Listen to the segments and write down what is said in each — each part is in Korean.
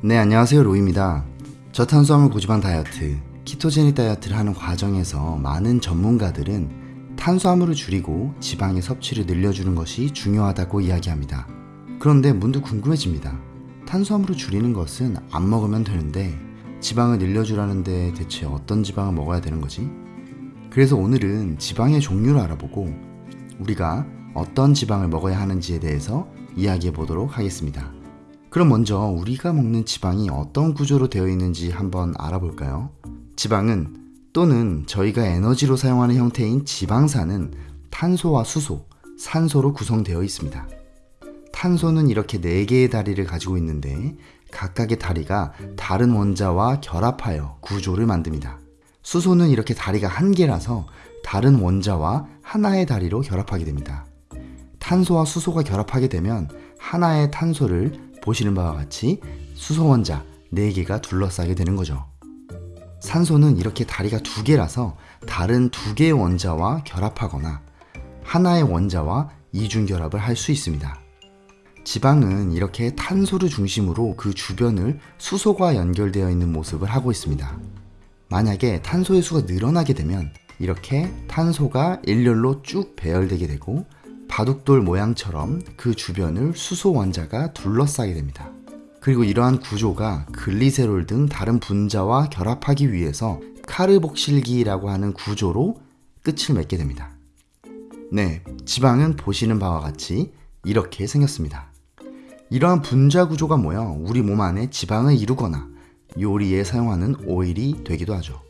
네 안녕하세요 로이입니다 저탄수화물 고지방 다이어트 키토제닉 다이어트를 하는 과정에서 많은 전문가들은 탄수화물을 줄이고 지방의 섭취를 늘려주는 것이 중요하다고 이야기합니다 그런데 문득 궁금해집니다 탄수화물을 줄이는 것은 안 먹으면 되는데 지방을 늘려주라는데 대체 어떤 지방을 먹어야 되는 거지? 그래서 오늘은 지방의 종류를 알아보고 우리가 어떤 지방을 먹어야 하는지에 대해서 이야기해 보도록 하겠습니다. 그럼 먼저 우리가 먹는 지방이 어떤 구조로 되어 있는지 한번 알아볼까요? 지방은 또는 저희가 에너지로 사용하는 형태인 지방산은 탄소와 수소, 산소로 구성되어 있습니다. 탄소는 이렇게 4개의 다리를 가지고 있는데 각각의 다리가 다른 원자와 결합하여 구조를 만듭니다. 수소는 이렇게 다리가 한 개라서 다른 원자와 하나의 다리로 결합하게 됩니다. 탄소와 수소가 결합하게 되면 하나의 탄소를 보시는 바와 같이 수소 원자 4개가 둘러싸게 되는 거죠. 산소는 이렇게 다리가 두 개라서 다른 두 개의 원자와 결합하거나 하나의 원자와 이중 결합을 할 수 있습니다. 지방은 이렇게 탄소를 중심으로 그 주변을 수소가 연결되어 있는 모습을 하고 있습니다. 만약에 탄소의 수가 늘어나게 되면 이렇게 탄소가 일렬로 쭉 배열되게 되고 바둑돌 모양처럼 그 주변을 수소 원자가 둘러싸게 됩니다. 그리고 이러한 구조가 글리세롤 등 다른 분자와 결합하기 위해서 카르복실기라고 하는 구조로 끝을 맺게 됩니다. 네, 지방은 보시는 바와 같이 이렇게 생겼습니다. 이러한 분자 구조가 모여 우리 몸 안에 지방을 이루거나 요리에 사용하는 오일이 되기도 하죠.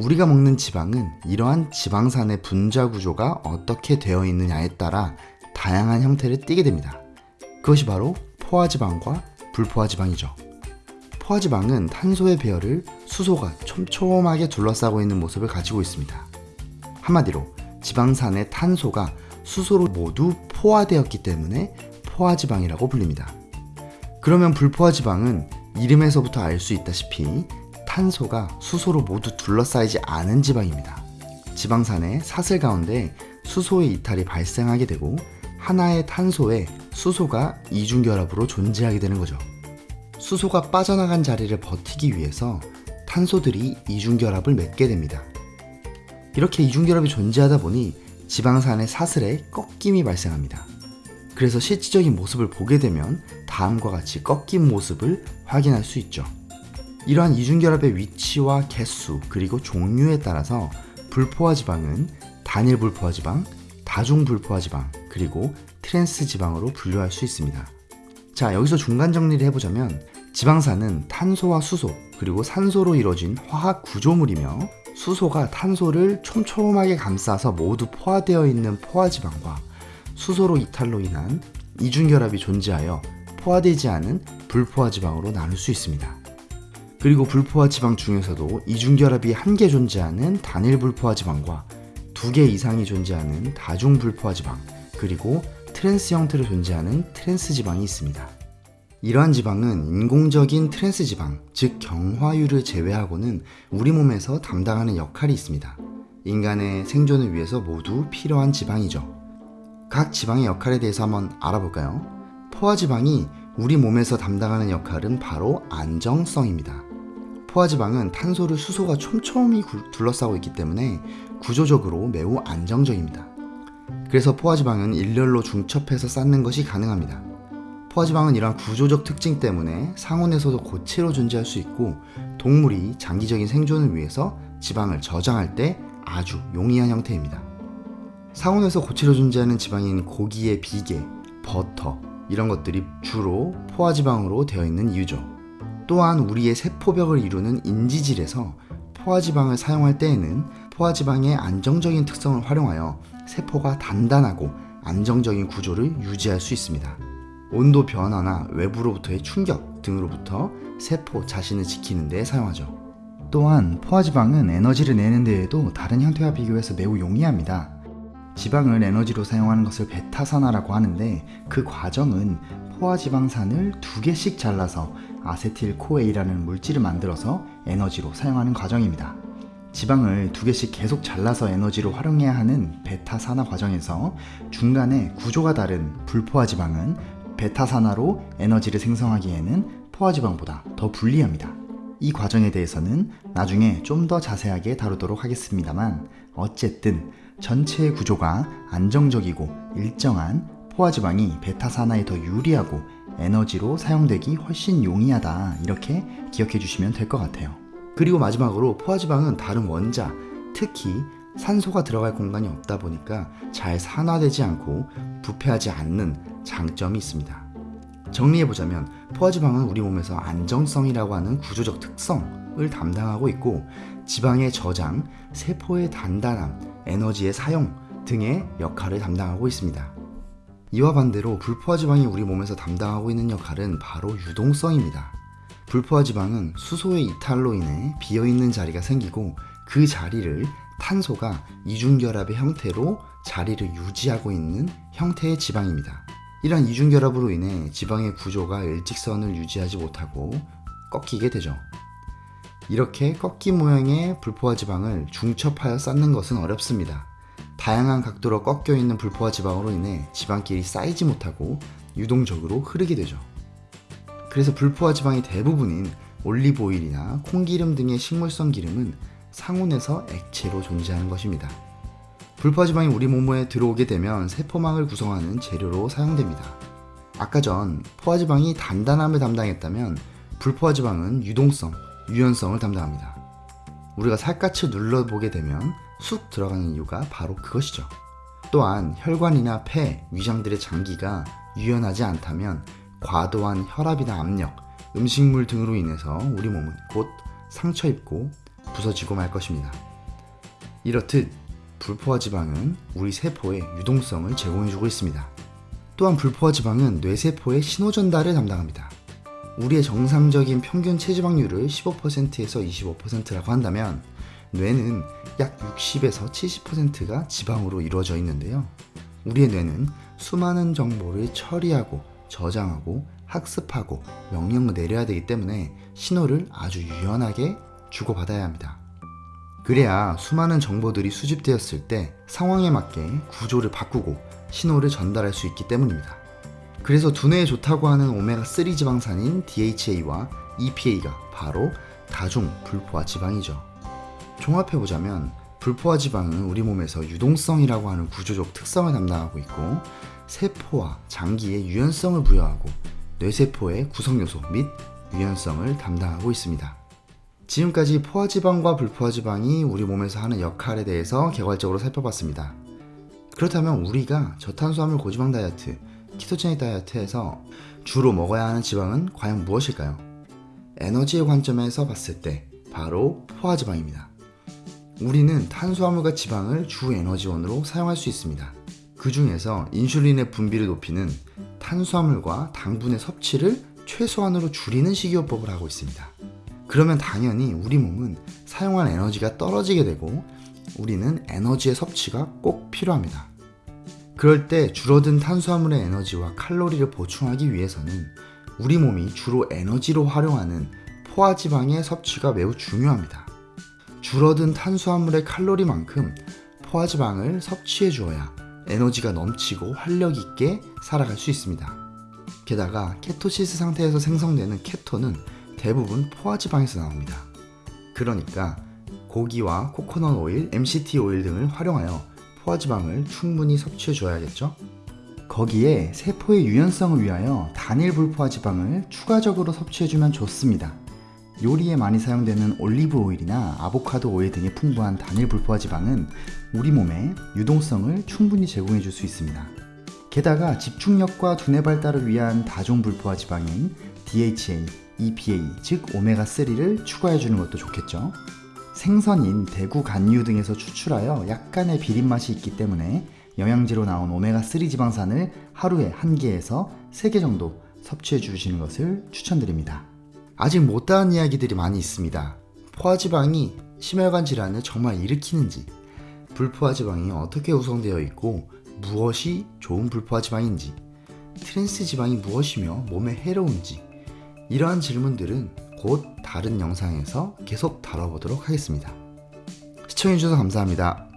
우리가 먹는 지방은 이러한 지방산의 분자 구조가 어떻게 되어 있느냐에 따라 다양한 형태를 띠게 됩니다. 그것이 바로 포화지방과 불포화지방이죠. 포화지방은 탄소의 배열을 수소가 촘촘하게 둘러싸고 있는 모습을 가지고 있습니다. 한마디로 지방산의 탄소가 수소로 모두 포화되었기 때문에 포화지방이라고 불립니다. 그러면 불포화지방은 이름에서부터 알 수 있다시피 탄소가 수소로 모두 둘러싸이지 않은 지방입니다. 지방산의 사슬 가운데 수소의 이탈이 발생하게 되고 하나의 탄소에 수소가 이중결합으로 존재하게 되는 거죠. 수소가 빠져나간 자리를 버티기 위해서 탄소들이 이중결합을 맺게 됩니다. 이렇게 이중결합이 존재하다 보니 지방산의 사슬에 꺾임이 발생합니다. 그래서 실질적인 모습을 보게 되면 다음과 같이 꺾인 모습을 확인할 수 있죠. 이러한 이중결합의 위치와 개수 그리고 종류에 따라서 불포화 지방은 단일 불포화 지방, 다중 불포화 지방 그리고 트랜스 지방으로 분류할 수 있습니다. 자 여기서 중간 정리를 해보자면 지방산은 탄소와 수소 그리고 산소로 이루어진 화학 구조물이며 수소가 탄소를 촘촘하게 감싸서 모두 포화되어 있는 포화지방과 수소의 이탈로 인한 이중결합이 존재하여 포화되지 않은 불포화지방으로 나눌 수 있습니다. 그리고 불포화 지방 중에서도 이중결합이 한 개 존재하는 단일 불포화 지방과 두 개 이상이 존재하는 다중 불포화 지방 그리고 트랜스 형태로 존재하는 트랜스 지방이 있습니다. 이러한 지방은 인공적인 트랜스 지방, 즉 경화유를 제외하고는 우리 몸에서 담당하는 역할이 있습니다. 인간의 생존을 위해서 모두 필요한 지방이죠. 각 지방의 역할에 대해서 한번 알아볼까요? 포화지방이 우리 몸에서 담당하는 역할은 바로 안정성입니다. 포화지방은 탄소를 수소가 촘촘히 둘러싸고 있기 때문에 구조적으로 매우 안정적입니다. 그래서 포화지방은 일렬로 중첩해서 쌓는 것이 가능합니다. 포화지방은 이러한 구조적 특징 때문에 상온에서도 고체로 존재할 수 있고 동물이 장기적인 생존을 위해서 지방을 저장할 때 아주 용이한 형태입니다. 상온에서 고체로 존재하는 지방인 고기의 비계, 버터 이런 것들이 주로 포화지방으로 되어 있는 이유죠. 또한 우리의 세포벽을 이루는 인지질에서 포화지방을 사용할 때에는 포화지방의 안정적인 특성을 활용하여 세포가 단단하고 안정적인 구조를 유지할 수 있습니다. 온도 변화나 외부로부터의 충격 등으로부터 세포 자신을 지키는 데 사용하죠. 또한 포화지방은 에너지를 내는 데에도 다른 형태와 비교해서 매우 용이합니다. 지방을 에너지로 사용하는 것을 베타산화라고 하는데 그 과정은 포화지방산을 두 개씩 잘라서 아세틸코에이라는 물질을 만들어서 에너지로 사용하는 과정입니다. 지방을 두 개씩 계속 잘라서 에너지로 활용해야 하는 베타산화 과정에서 중간에 구조가 다른 불포화지방은 베타산화로 에너지를 생성하기에는 포화지방보다 더 불리합니다. 이 과정에 대해서는 나중에 좀 더 자세하게 다루도록 하겠습니다만 어쨌든 전체의 구조가 안정적이고 일정한 포화 지방이 베타 산화에 더 유리하고 에너지로 사용되기 훨씬 용이하다 이렇게 기억해 주시면 될 것 같아요. 그리고 마지막으로 포화 지방은 다른 원자, 특히 산소가 들어갈 공간이 없다 보니까 잘 산화되지 않고 부패하지 않는 장점이 있습니다. 정리해보자면 포화지방은 우리 몸에서 안정성이라고 하는 구조적 특성을 담당하고 있고 지방의 저장, 세포의 단단함, 에너지의 사용 등의 역할을 담당하고 있습니다. 이와 반대로 불포화 지방이 우리 몸에서 담당하고 있는 역할은 바로 유동성입니다. 불포화 지방은 수소의 이탈로 인해 비어있는 자리가 생기고 그 자리를 탄소가 이중결합의 형태로 자리를 유지하고 있는 형태의 지방입니다. 이러한 이중결합으로 인해 지방의 구조가 일직선을 유지하지 못하고 꺾이게 되죠. 이렇게 꺾인 모양의 불포화 지방을 중첩하여 쌓는 것은 어렵습니다. 다양한 각도로 꺾여 있는 불포화 지방으로 인해 지방끼리 쌓이지 못하고 유동적으로 흐르게 되죠. 그래서 불포화 지방의 대부분인 올리브 오일이나 콩기름 등의 식물성 기름은 상온에서 액체로 존재하는 것입니다. 불포화 지방이 우리 몸에 들어오게 되면 세포망을 구성하는 재료로 사용됩니다. 아까 전 포화 지방이 단단함을 담당했다면 불포화 지방은 유동성, 유연성을 담당합니다. 우리가 살갗을 눌러보게 되면 쑥 들어가는 이유가 바로 그것이죠. 또한 혈관이나 폐, 위장 들의 장기가 유연하지 않다면 과도한 혈압이나 압력, 음식물 등으로 인해서 우리 몸은 곧 상처 입고 부서지고 말 것입니다. 이렇듯 불포화 지방은 우리 세포의 유동성을 제공해주고 있습니다. 또한 불포화 지방은 뇌세포의 신호 전달을 담당합니다. 우리의 정상적인 평균 체지방률을 15%에서 25%라고 한다면 뇌는 약 60에서 70%가 지방으로 이루어져 있는데요. 우리의 뇌는 수많은 정보를 처리하고 저장하고 학습하고 명령을 내려야 되기 때문에 신호를 아주 유연하게 주고받아야 합니다. 그래야 수많은 정보들이 수집되었을 때 상황에 맞게 구조를 바꾸고 신호를 전달할 수 있기 때문입니다. 그래서 두뇌에 좋다고 하는 오메가3 지방산인 DHA와 EPA가 바로 다중 불포화 지방이죠. 종합해보자면 불포화 지방은 우리 몸에서 유동성이라고 하는 구조적 특성을 담당하고 있고 세포와 장기에 유연성을 부여하고 뇌세포의 구성요소 및 유연성을 담당하고 있습니다. 지금까지 포화지방과 불포화지방이 우리 몸에서 하는 역할에 대해서 개괄적으로 살펴봤습니다. 그렇다면 우리가 저탄수화물 고지방 다이어트, 키토제닉 다이어트에서 주로 먹어야 하는 지방은 과연 무엇일까요? 에너지의 관점에서 봤을 때 바로 포화지방입니다. 우리는 탄수화물과 지방을 주 에너지원으로 사용할 수 있습니다. 그 중에서 인슐린의 분비를 높이는 탄수화물과 당분의 섭취를 최소한으로 줄이는 식이요법을 하고 있습니다. 그러면 당연히 우리 몸은 사용한 에너지가 떨어지게 되고 우리는 에너지의 섭취가 꼭 필요합니다. 그럴 때 줄어든 탄수화물의 에너지와 칼로리를 보충하기 위해서는 우리 몸이 주로 에너지로 활용하는 포화지방의 섭취가 매우 중요합니다. 줄어든 탄수화물의 칼로리만큼 포화지방을 섭취해 주어야 에너지가 넘치고 활력 있게 살아갈 수 있습니다. 게다가 케토시스 상태에서 생성되는 케톤은 대부분 포화지방에서 나옵니다. 그러니까 고기와 코코넛 오일, MCT 오일 등을 활용하여 포화지방을 충분히 섭취해 줘야겠죠? 거기에 세포의 유연성을 위하여 단일 불포화지방을 추가적으로 섭취해주면 좋습니다. 요리에 많이 사용되는 올리브 오일이나 아보카도 오일 등에 풍부한 단일 불포화지방은 우리 몸에 유동성을 충분히 제공해 줄 수 있습니다. 게다가 집중력과 두뇌 발달을 위한 다중 불포화지방인 DHA, EPA, 즉 오메가3를 추가해 주는 것도 좋겠죠. 생선인 대구 간류 등에서 추출하여 약간의 비린맛이 있기 때문에 영양제로 나온 오메가3 지방산을 하루에 1개에서 3개 정도 섭취해 주시는 것을 추천드립니다. 아직 못다한 이야기들이 많이 있습니다. 포화지방이 심혈관 질환을 정말 일으키는지, 불포화지방이 어떻게 구성되어 있고 무엇이 좋은 불포화지방인지, 트랜스 지방이 무엇이며 몸에 해로운지, 이러한 질문들은 곧 다른 영상에서 계속 다뤄보도록 하겠습니다. 시청해주셔서 감사합니다.